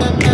da da da